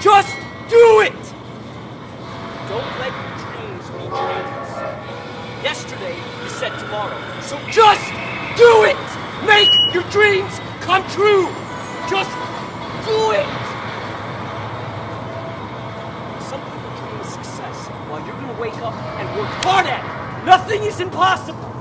Just do it! Don't let your dreams be dreams. Yesterday, you said tomorrow. So just do it! Make your dreams come true! Just do it! Some people dream of success while you're gonna wake up and work hard at it. Nothing is impossible.